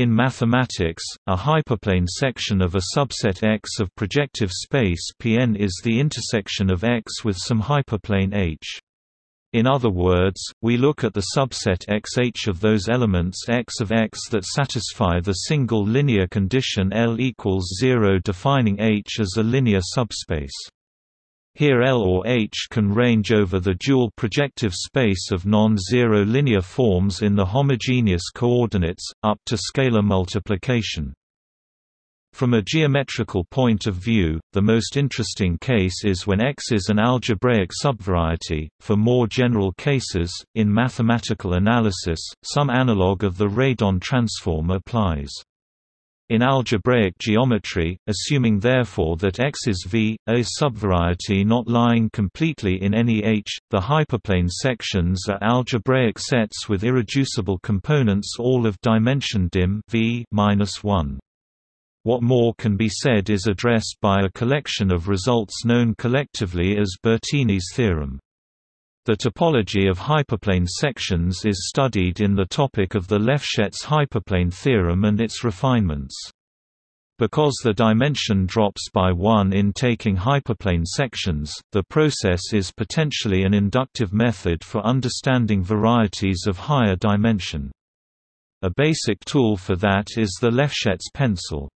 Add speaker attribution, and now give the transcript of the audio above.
Speaker 1: In mathematics, a hyperplane section of a subset X of projective space Pn is the intersection of X with some hyperplane H. In other words, we look at the subset XH of those elements X of X that satisfy the single linear condition L equals 0 defining H as a linear subspace. Here L or H can range over the dual projective space of non-zero linear forms in the homogeneous coordinates, up to scalar multiplication. From a geometrical point of view, the most interesting case is when X is an algebraic subvariety. For more general cases, in mathematical analysis, some analog of the radon transform applies. In algebraic geometry, assuming therefore that X is V, a subvariety not lying completely in any H, the hyperplane sections are algebraic sets with irreducible components all of dimension dim V -1. What more can be said is addressed by a collection of results known collectively as Bertini's theorem. The topology of hyperplane sections is studied in the topic of the Lefschetz hyperplane theorem and its refinements. Because the dimension drops by 1 in taking hyperplane sections, the process is potentially an inductive method for understanding varieties of higher dimension. A basic tool for that is the Lefschetz pencil.